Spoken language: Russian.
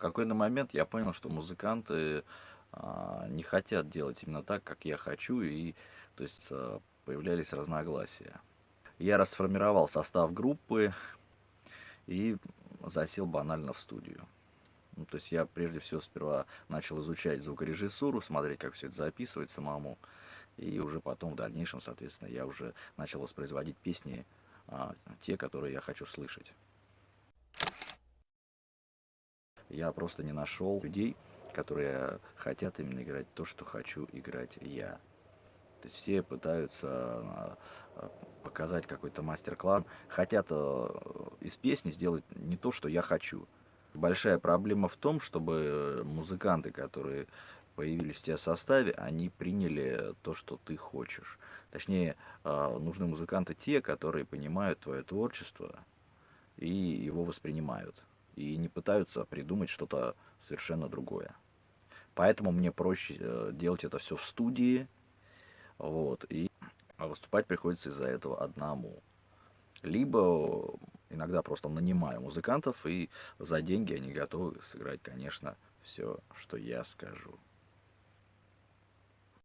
какой-то момент я понял, что музыканты а, не хотят делать именно так, как я хочу, и то есть а, появлялись разногласия. Я расформировал состав группы и засел банально в студию. Ну, то есть я прежде всего сперва начал изучать звукорежиссуру, смотреть, как все это записывать самому. И уже потом, в дальнейшем, соответственно, я уже начал воспроизводить песни, а, те, которые я хочу слышать. Я просто не нашел людей, которые хотят именно играть то, что хочу играть я. То есть все пытаются а, а, показать какой-то мастер-класс, хотят а, из песни сделать не то, что я хочу. Большая проблема в том, чтобы музыканты, которые появились в тебя составе, они приняли то, что ты хочешь. Точнее, нужны музыканты те, которые понимают твое творчество и его воспринимают и не пытаются придумать что-то совершенно другое. Поэтому мне проще э, делать это все в студии, вот, и выступать приходится из-за этого одному. Либо иногда просто нанимаю музыкантов, и за деньги они готовы сыграть, конечно, все, что я скажу.